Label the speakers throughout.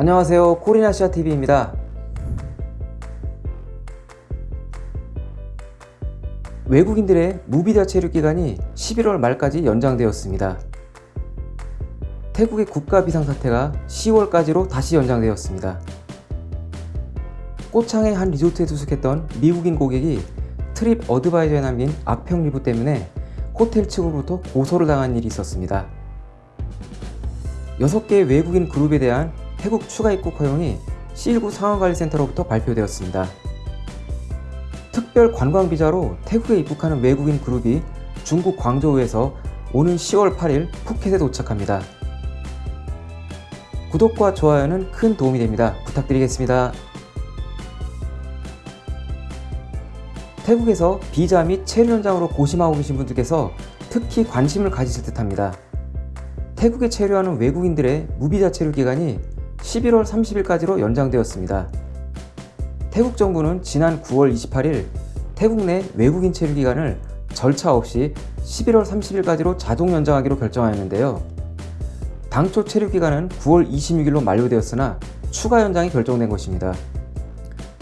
Speaker 1: 안녕하세요. 코리나시아TV입니다. 외국인들의 무비자 체류 기간이 11월 말까지 연장되었습니다. 태국의 국가 비상사태가 10월까지로 다시 연장되었습니다. 꼬창의 한 리조트에 투숙했던 미국인 고객이 트립 어드바이저에 남긴 악평 리뷰 때문에 호텔 측으로부터 고소를 당한 일이 있었습니다. 6개의 외국인 그룹에 대한 태국 추가 입국 허용이 C19 상황관리센터로부터 발표되었습니다. 특별 관광비자로 태국에 입국하는 외국인 그룹이 중국 광저우에서 오는 10월 8일 푸켓에 도착합니다. 구독과 좋아요는 큰 도움이 됩니다. 부탁드리겠습니다. 태국에서 비자 및 체류 현장으로 고심하고 계신 분들께서 특히 관심을 가지실 듯합니다. 태국에 체류하는 외국인들의 무비자 체류 기간이 11월 30일까지로 연장되었습니다. 태국 정부는 지난 9월 28일 태국 내 외국인 체류 기간을 절차 없이 11월 30일까지로 자동 연장하기로 결정하였는데요. 당초 체류 기간은 9월 26일로 만료되었으나 추가 연장이 결정된 것입니다.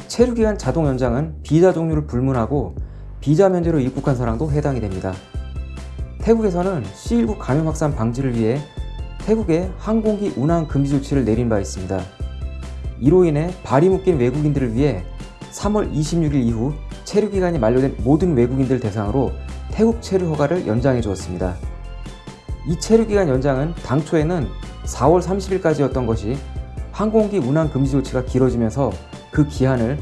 Speaker 1: 체류 기간 자동 연장은 비자 종류를 불문하고 비자 면제로 입국한 사람도 해당이 됩니다. 태국에서는 C19 감염 확산 방지를 위해 태국에 항공기 운항 금지 조치를 내린 바 있습니다. 이로 인해 발이 묶인 외국인들을 위해 3월 26일 이후 체류 기간이 만료된 모든 외국인들 대상으로 태국 체류 허가를 연장해 주었습니다. 이 체류 기간 연장은 당초에는 4월 30일까지였던 것이 항공기 운항 금지 조치가 길어지면서 그 기한을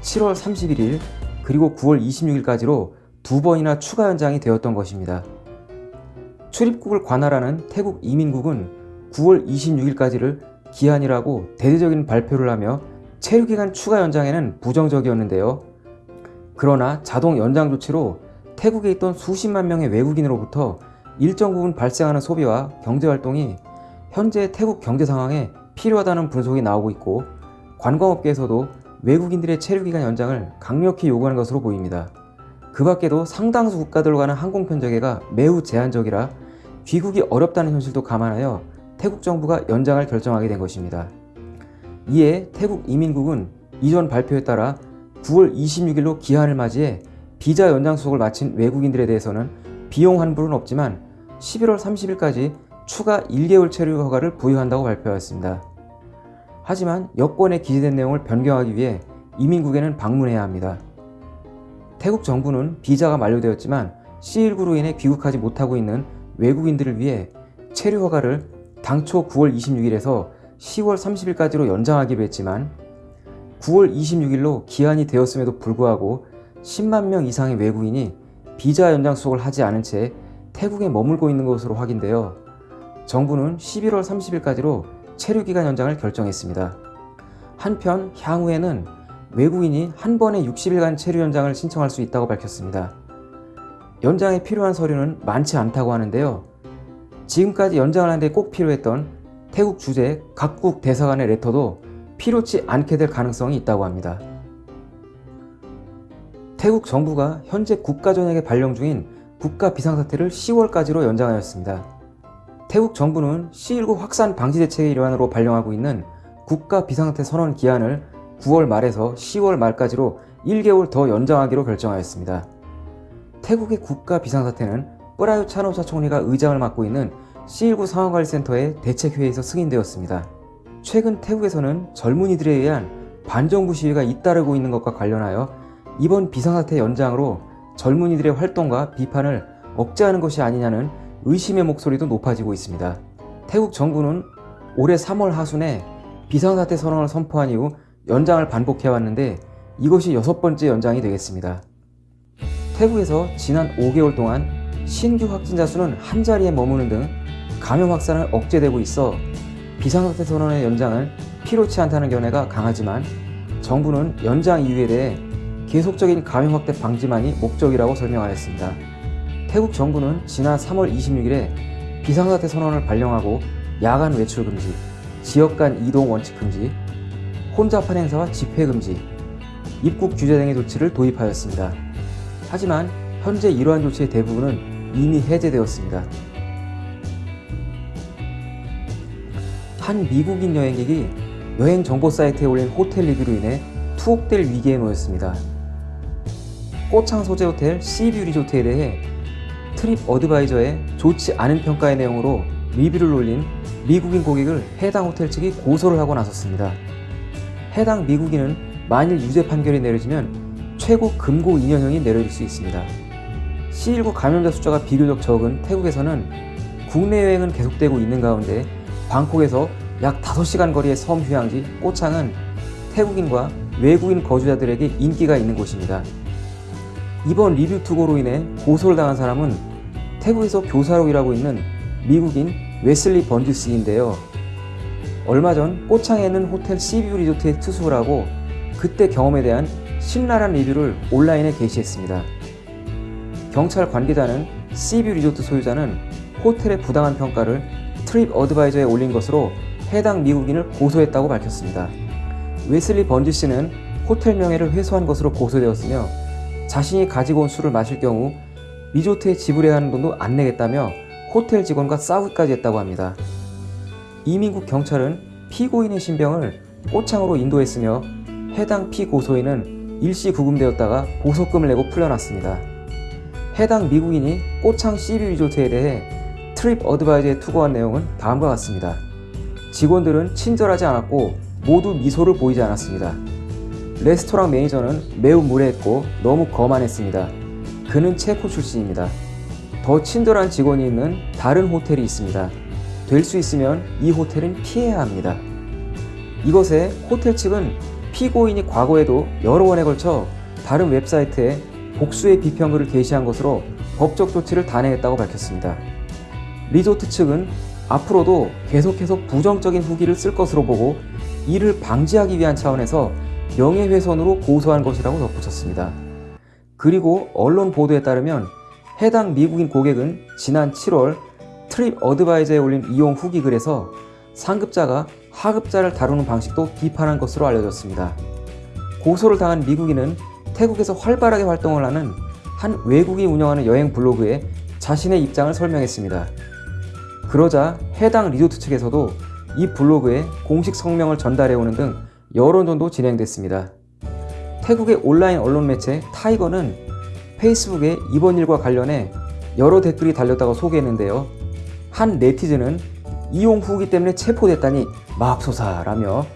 Speaker 1: 7월 31일 그리고 9월 26일까지로 두 번이나 추가 연장이 되었던 것입니다. 출입국을 관할하는 태국 이민국은 9월 26일까지를 기한이라고 대대적인 발표를 하며 체류기간 추가 연장에는 부정적이었는데요. 그러나 자동 연장 조치로 태국에 있던 수십만 명의 외국인으로부터 일정 부분 발생하는 소비와 경제활동이 현재 태국 경제 상황에 필요하다는 분석이 나오고 있고 관광업계에서도 외국인들의 체류기간 연장을 강력히 요구하는 것으로 보입니다. 그 밖에도 상당수 국가들로 가는 항공 편제계가 매우 제한적이라 귀국이 어렵다는 현실도 감안하여 태국 정부가 연장을 결정하게 된 것입니다. 이에 태국 이민국은 이전 발표에 따라 9월 26일로 기한을 맞이해 비자 연장 수속을 마친 외국인들에 대해서는 비용 환불은 없지만 11월 30일까지 추가 1개월 체류 허가를 부여한다고 발표하였습니다. 하지만 여권에 기재된 내용을 변경하기 위해 이민국에는 방문해야 합니다. 태국 정부는 비자가 만료되었지만 C19로 인해 귀국하지 못하고 있는 외국인들을 위해 체류 허가를 당초 9월 26일에서 10월 30일까지로 연장하기로 했지만 9월 26일로 기한이 되었음에도 불구하고 10만 명 이상의 외국인이 비자 연장 수속을 하지 않은 채 태국에 머물고 있는 것으로 확인되어 정부는 11월 30일까지로 체류기간 연장을 결정했습니다. 한편 향후에는 외국인이 한 번에 60일간 체류 연장을 신청할 수 있다고 밝혔습니다. 연장에 필요한 서류는 많지 않다고 하는데요. 지금까지 연장을 하는데 꼭 필요했던 태국 주재 각국 대사관의 레터도 필요치 않게 될 가능성이 있다고 합니다. 태국 정부가 현재 국가전역에 발령 중인 국가 비상사태를 10월까지로 연장하였습니다. 태국 정부는 C19 확산 방지 대책의 일환으로 발령하고 있는 국가 비상사태 선언 기한을 9월 말에서 10월 말까지로 1개월 더 연장하기로 결정하였습니다. 태국의 국가 비상사태는 뿌라유 차노사 총리가 의장을 맡고 있는 C19 상황관리센터의 대책회의에서 승인되었습니다. 최근 태국에서는 젊은이들에 의한 반정부 시위가 잇따르고 있는 것과 관련하여 이번 비상사태 연장으로 젊은이들의 활동과 비판을 억제하는 것이 아니냐는 의심의 목소리도 높아지고 있습니다. 태국 정부는 올해 3월 하순에 비상사태 선언을 선포한 이후 연장을 반복해왔는데 이것이 여섯 번째 연장이 되겠습니다. 태국에서 지난 5개월 동안 신규 확진자 수는 한자리에 머무는 등 감염 확산을 억제되고 있어 비상사태 선언의 연장은 필요치 않다는 견해가 강하지만 정부는 연장 이유에 대해 계속적인 감염 확대 방지만이 목적이라고 설명하였습니다. 태국 정부는 지난 3월 26일에 비상사태 선언을 발령하고 야간 외출 금지, 지역 간 이동 원칙 금지, 혼잡한 행사와 집회 금지, 입국 규제 등의 조치를 도입하였습니다. 하지만 현재 이러한 조치의 대부분은 이미 해제되었습니다. 한 미국인 여행객이 여행 정보 사이트에 올린 호텔 리뷰로 인해 투옥될 위기에 놓였습니다. 꼬창 소재 호텔 Sea View 리조트에 대해 Tripadvisor의 좋지 않은 평가의 내용으로 리뷰를 올린 미국인 고객을 해당 호텔 측이 고소를 하고 나섰습니다. 해당 미국인은 만일 유죄 판결이 내려지면 최고 금고 2년형이 내려질 수 있습니다. C19 감염자 숫자가 비교적 적은 태국에서는 국내 여행은 계속되고 있는 가운데 방콕에서 약 5시간 거리의 섬 휴양지 꼬창은 태국인과 외국인 거주자들에게 인기가 있는 곳입니다. 이번 리뷰 투고로 인해 고소를 당한 사람은 태국에서 교사로 일하고 있는 미국인 웨슬리 번지스인데요. 얼마 전 꼬창에 있는 호텔 Sea View 리조트에 투숙을 하고 그때 경험에 대한 신랄한 리뷰를 온라인에 게시했습니다. 경찰 관계자는 Sea View 리조트 소유자는 호텔의 부당한 평가를 Tripadvisor에 올린 것으로 해당 미국인을 고소했다고 밝혔습니다. 웨슬리 번지 씨는 호텔 명예를 훼손한 것으로 고소되었으며 자신이 가지고 온 술을 마실 경우 리조트에 지불해야 하는 돈도 안 내겠다며 호텔 직원과 싸우기까지 했다고 합니다. 이민국 경찰은 피고인의 신병을 꼬창으로 인도했으며 해당 피고소인은 일시 구금되었다가 보석금을 내고 풀려났습니다. 해당 미국인이 꼬창 시뷰 리조트에 대해 트립 어드바이저에 투고한 내용은 다음과 같습니다. 직원들은 친절하지 않았고 모두 미소를 보이지 않았습니다. 레스토랑 매니저는 매우 무례했고 너무 거만했습니다. 그는 체코 출신입니다. 더 친절한 직원이 있는 다른 호텔이 있습니다. 될 수 있으면 이 호텔은 피해야 합니다. 이것에 호텔 측은 피고인이 과거에도 여러 번에 걸쳐 다른 웹사이트에 복수의 비평글을 게시한 것으로 법적 조치를 단행했다고 밝혔습니다. 리조트 측은 앞으로도 계속해서 부정적인 후기를 쓸 것으로 보고 이를 방지하기 위한 차원에서 명예훼손으로 고소한 것이라고 덧붙였습니다. 그리고 언론 보도에 따르면 해당 미국인 고객은 지난 7월 트립 어드바이저에 올린 이용 후기 글에서 상급자가 하급자를 다루는 방식도 비판한 것으로 알려졌습니다. 고소를 당한 미국인은 태국에서 활발하게 활동을 하는 한 외국이 운영하는 여행 블로그에 자신의 입장을 설명했습니다. 그러자 해당 리조트 측에서도 이 블로그에 공식 성명을 전달해오는 등 여론전도 진행됐습니다. 태국의 온라인 언론 매체 타이거는 페이스북에 이번 일과 관련해 여러 댓글이 달렸다고 소개했는데요. 한 네티즌은 이용 후기 때문에 체포됐다니 맙소사라며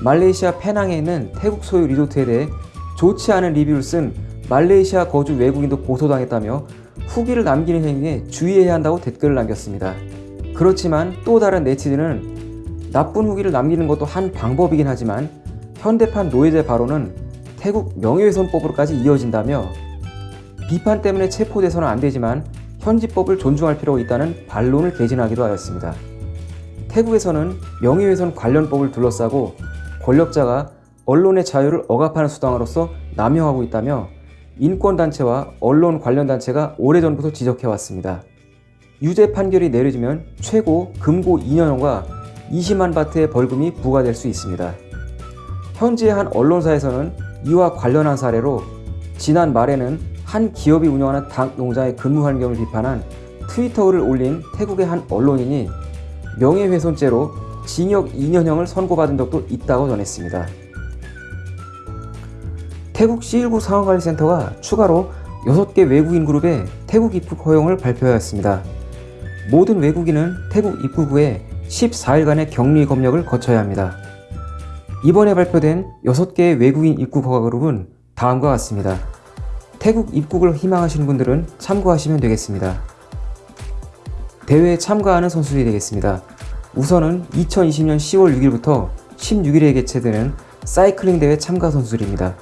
Speaker 1: 말레이시아 페낭에 있는 태국 소유 리조트에 대해 좋지 않은 리뷰를 쓴 말레이시아 거주 외국인도 고소당했다며 후기를 남기는 행위에 주의해야 한다고 댓글을 남겼습니다. 그렇지만 또 다른 네티즌은 나쁜 후기를 남기는 것도 한 방법이긴 하지만 현대판 노예제 발언은 태국 명예훼손법으로까지 이어진다며 비판 때문에 체포돼서는 안 되지만 현지법을 존중할 필요가 있다는 반론을 개진하기도 하였습니다. 태국에서는 명예훼손 관련법을 둘러싸고 권력자가 언론의 자유를 억압하는 수단으로서 남용하고 있다며 인권단체와 언론 관련 단체가 오래전부터 지적해왔습니다. 유죄 판결이 내려지면 최고 금고 2년형과 20만 바트의 벌금이 부과될 수 있습니다. 현지의 한 언론사에서는 이와 관련한 사례로 지난 말에는 한 기업이 운영하는 닭 농장의 근무 환경을 비판한 트위터를 올린 태국의 한 언론인이 명예훼손죄로 징역 2년형을 선고받은 적도 있다고 전했습니다. 태국 C19 상황관리센터가 추가로 6개 외국인 그룹의 태국 입국 허용을 발표하였습니다. 모든 외국인은 태국 입국 후에 14일간의 격리 검역을 거쳐야 합니다. 이번에 발표된 6개의 외국인 입국 허가 그룹은 다음과 같습니다. 태국 입국을 희망하시는 분들은 참고하시면 되겠습니다. 대회에 참가하는 선수들이 되겠습니다. 우선은 2020년 10월 6일부터 16일에 개최되는 사이클링 대회 참가 선수들입니다.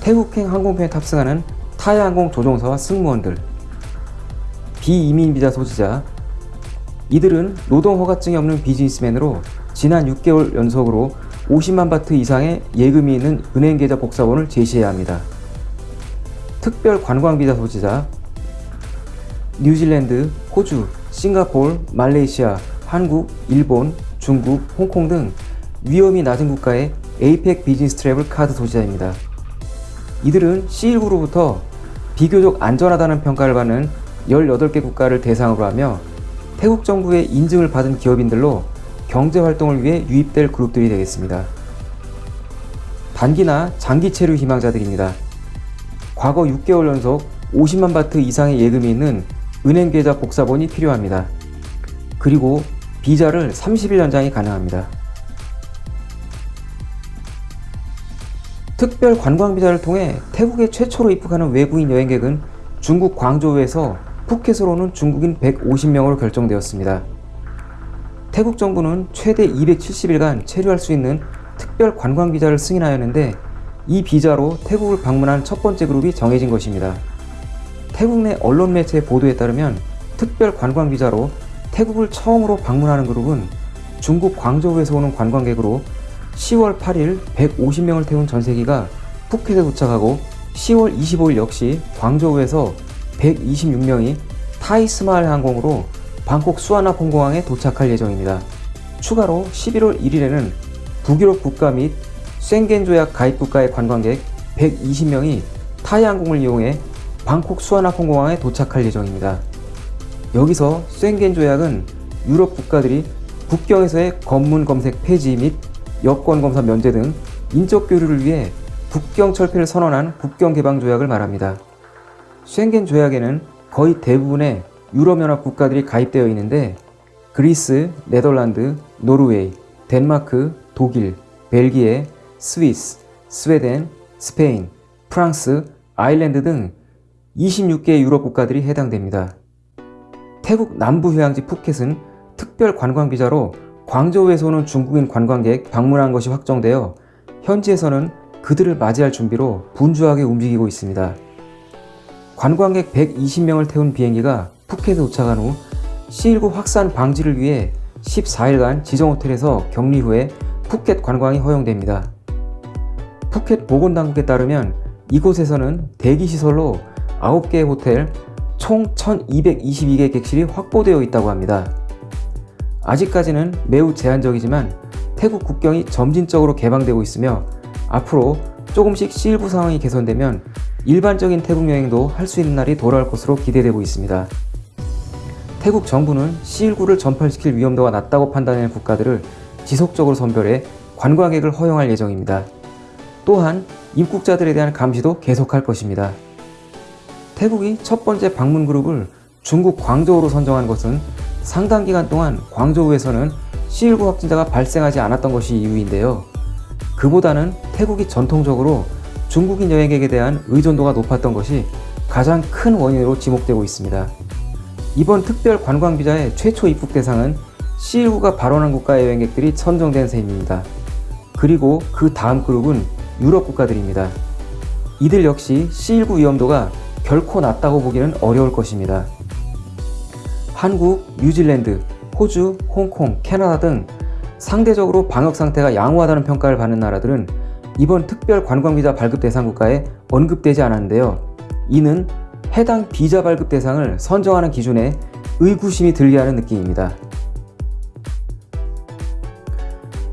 Speaker 1: 태국행 항공편에 탑승하는 타이 항공 조종사와 승무원들, 비이민 비자 소지자, 이들은 노동 허가증이 없는 비즈니스맨으로 지난 6개월 연속으로 50만 바트 이상의 예금이 있는 은행 계좌 복사본을 제시해야 합니다. 특별 관광 비자 소지자, 뉴질랜드, 호주, 싱가폴, 말레이시아, 한국, 일본, 중국, 홍콩 등 위험이 낮은 국가의 APEC Business Travel Card 소지자입니다. 이들은 C19로부터 비교적 안전하다는 평가를 받는 18개 국가를 대상으로 하며 태국 정부의 인증을 받은 기업인들로 경제활동을 위해 유입될 그룹들이 되겠습니다. 단기나 장기 체류 희망자들입니다. 과거 6개월 연속 50만 바트 이상의 예금이 있는 은행 계좌 복사본이 필요합니다. 그리고 비자를 30일 연장이 가능합니다. 특별 관광 비자를 통해 태국에 최초로 입국하는 외국인 여행객은 중국 광저우에서 푸켓으로 오는 중국인 150명으로 결정되었습니다. 태국 정부는 최대 270일간 체류할 수 있는 특별 관광 비자를 승인하였는데 이 비자로 태국을 방문한 첫 번째 그룹이 정해진 것입니다. 태국 내 언론 매체의 보도에 따르면 특별 관광 비자로 태국을 처음으로 방문하는 그룹은 중국 광저우에서 오는 관광객으로 10월 8일 150명을 태운 전세기가 푸켓에 도착하고 10월 25일 역시 광저우에서 126명이 타이스마을 항공으로 방콕 수아나 공공항에 도착할 예정입니다. 추가로 11월 1일에는 북유럽 국가 및宣겐 조약 가입 국가의 관광객 120명이 타이 항공을 이용해 방콕 수아나 공공항에 도착할 예정입니다. 여기서宣겐 조약은 유럽 국가들이 국경에서의 검문 검색 폐지 및 여권 검사 면제 등 인적 교류를 위해 국경 철폐를 선언한 국경 개방 조약을 말합니다.宣겐 조약에는 거의 대부분의 유럽연합 국가들이 가입되어 있는데 그리스, 네덜란드, 노르웨이, 덴마크, 독일, 벨기에, 스위스, 스웨덴, 스페인, 프랑스, 아일랜드 등 26개의 유럽 국가들이 해당됩니다. 태국 남부 휴양지 푸켓은 특별 관광 비자로 광저우에서 오는 중국인 관광객 방문한 것이 확정되어 현지에서는 그들을 맞이할 준비로 분주하게 움직이고 있습니다. 관광객 120명을 태운 비행기가 푸켓에 도착한 후 C19 확산 방지를 위해 14일간 지정 호텔에서 격리 후에 푸켓 관광이 허용됩니다. 푸켓 보건당국에 따르면 이곳에서는 대기시설로 9개의 호텔 총 1222개 객실이 확보되어 있다고 합니다. 아직까지는 매우 제한적이지만 태국 국경이 점진적으로 개방되고 있으며 앞으로 조금씩 C19 상황이 개선되면 일반적인 태국 여행도 할 수 있는 날이 돌아올 것으로 기대되고 있습니다. 태국 정부는 C19를 전파시킬 위험도가 낮다고 판단하는 국가들을 지속적으로 선별해 관광객을 허용할 예정입니다. 또한 입국자들에 대한 감시도 계속할 것입니다. 태국이 첫 번째 방문 그룹을 중국 광저우로 선정한 것은 상당 기간 동안 광저우에서는 C19 확진자가 발생하지 않았던 것이 이유인데요. 그보다는 태국이 전통적으로 중국인 여행객에 대한 의존도가 높았던 것이 가장 큰 원인으로 지목되고 있습니다. 이번 특별 관광 비자의 최초 입국 대상은 C19가 발원한 국가의 여행객들이 선정된 셈입니다. 그리고 그 다음 그룹은 유럽 국가들입니다. 이들 역시 C19 위험도가 결코 낮다고 보기는 어려울 것입니다. 한국, 뉴질랜드, 호주, 홍콩, 캐나다 등 상대적으로 방역 상태가 양호하다는 평가를 받는 나라들은 이번 특별 관광비자 발급 대상 국가에 언급되지 않았는데요. 이는 해당 비자 발급 대상을 선정하는 기준에 의구심이 들게 하는 느낌입니다.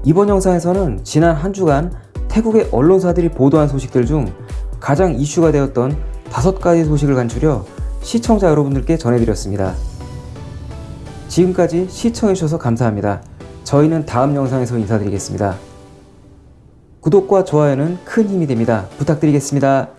Speaker 1: 이번 영상에서는 지난 한 주간 태국의 언론사들이 보도한 소식들 중 가장 이슈가 되었던 다섯 가지 소식을 간추려 시청자 여러분들께 전해드렸습니다. 지금까지 시청해주셔서 감사합니다. 저희는 다음 영상에서 인사드리겠습니다. 구독과 좋아요는 큰 힘이 됩니다. 부탁드리겠습니다.